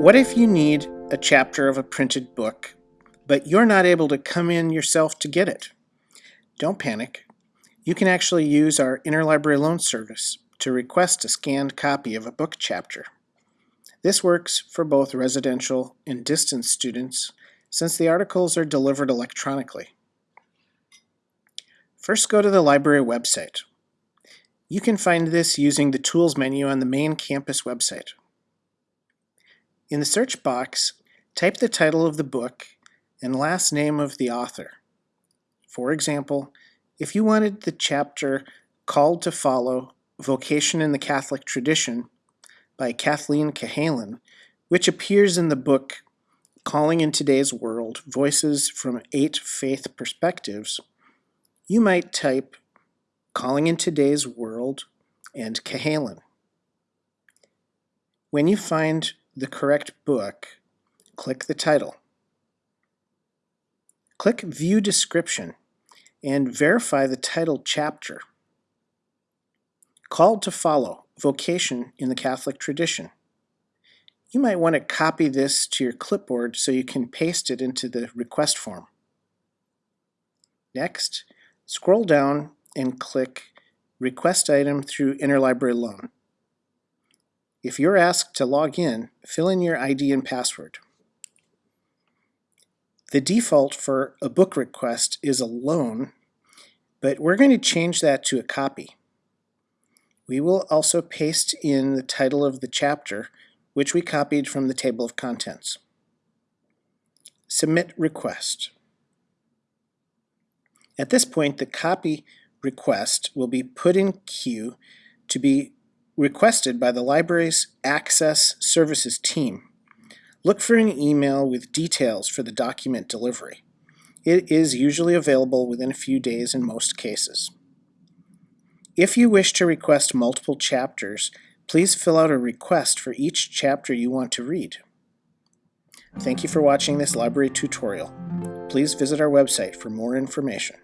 What if you need a chapter of a printed book, but you're not able to come in yourself to get it? Don't panic. You can actually use our interlibrary loan service to request a scanned copy of a book chapter. This works for both residential and distance students since the articles are delivered electronically. First go to the library website. You can find this using the Tools menu on the main campus website. In the search box, type the title of the book and last name of the author. For example, if you wanted the chapter Called to Follow Vocation in the Catholic Tradition by Kathleen Cahalan, which appears in the book Calling in Today's World Voices from Eight Faith Perspectives, you might type Calling in Today's World and Cahalan. When you find the correct book, click the title. Click View Description and verify the title chapter. Called to Follow, Vocation in the Catholic Tradition. You might want to copy this to your clipboard so you can paste it into the request form. Next, scroll down and click Request Item through Interlibrary Loan. If you're asked to log in, fill in your ID and password. The default for a book request is a loan, but we're going to change that to a copy. We will also paste in the title of the chapter, which we copied from the table of contents. Submit request. At this point, the copy request will be put in queue to be requested by the library's Access Services team. Look for an email with details for the document delivery. It is usually available within a few days in most cases. If you wish to request multiple chapters, please fill out a request for each chapter you want to read. Thank you for watching this library tutorial. Please visit our website for more information.